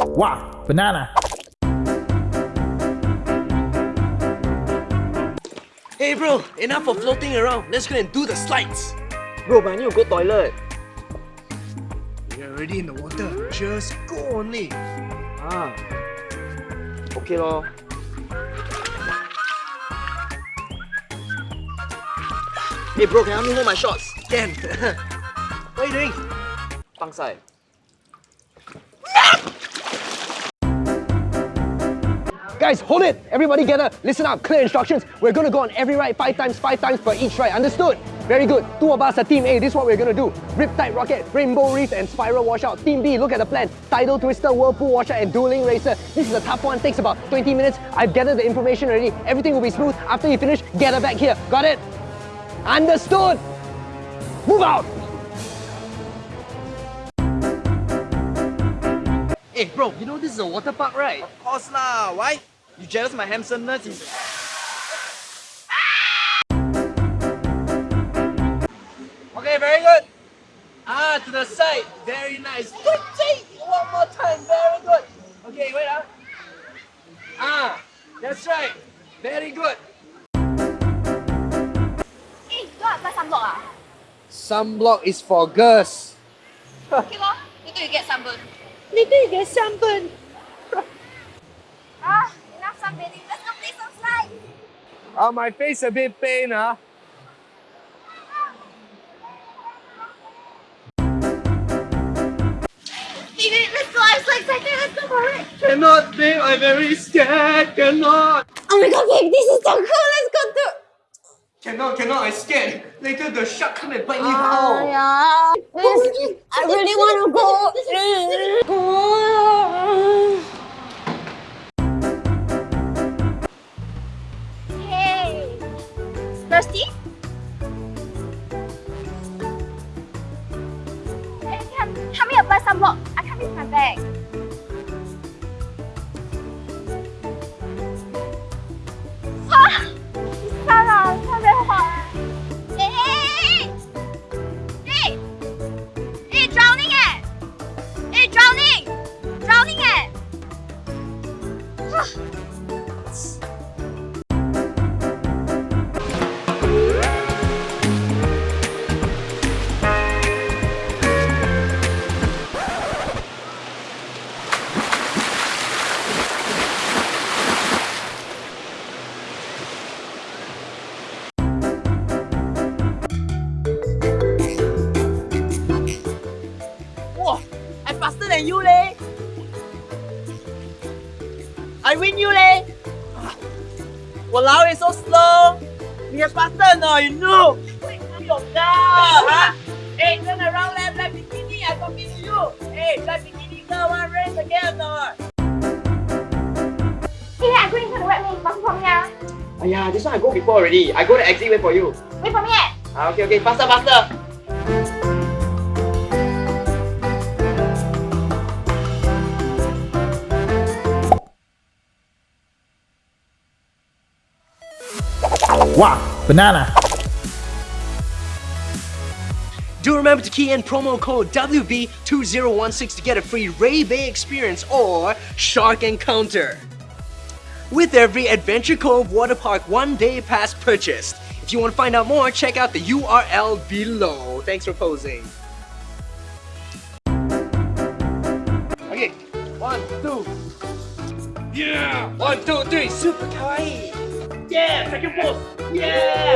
Wow, banana. Hey bro, enough of floating around. Let's go and do the slides. Bro, but I need to go toilet. We're already in the water. Just go only. Ah. Okay lor. Hey bro, can you help me hold my shots? Can. what are you doing? Pangsai. Guys, hold it! Everybody gather, listen up, clear instructions. We're gonna go on every ride five times, five times per each ride, understood? Very good. Two of us are Team A, this is what we're gonna do. Riptide Rocket, Rainbow Reef and Spiral Washout. Team B, look at the plan. Tidal Twister, Whirlpool Washout and Dueling Racer. This is a tough one, takes about 20 minutes. I've gathered the information already. Everything will be smooth. After you finish, gather back here. Got it? Understood! Move out! Hey bro, you know this is a water park, right? Of course lah, why? You jealous my handsomeness? Okay, very good. Ah, to the side. Very nice. Good take. One more time. Very good. Okay, wait ah. Ah, that's right. Very good. Eh, kau apply sunblock ah? Sunblock is for girls. Okay lor, later you get sunburn. Later you get sunburn. Ah. Let's go play some slides. Oh, my face a bit pain, huh? Baby, let's go. I'm so excited. Let's go for it. Cannot, babe. I'm very scared. Cannot. Oh my god, babe, this is so cool. Let's go to. Cannot, cannot. I'm scared. Later the shark come and bite me. Oh, How? yeah. Please, I really want to go. Help me apply sunblock. I can't reach my bag. I win you, leh. Walao, it's so slow. You're faster no, you know. Wait, your girl, huh? Hey, turn around, left, left bikini. I talking to you. Hey, left bikini girl, one race again, no? Hey, I go into the wet lane. Wait for me ah. Aiya, this one I go before already. I go to exit wait for you. Wait for me eh. Ah, okay, okay, faster, faster. Wow, banana. Do remember to key in promo code WB2016 to get a free Ray Bay experience or Shark Encounter. With every Adventure Cove Water Park one day pass purchased. If you want to find out more, check out the URL below. Thanks for posing. Okay, one, two. Yeah! One, two, three, super kawaii! Yeah! Second pose! Yeah!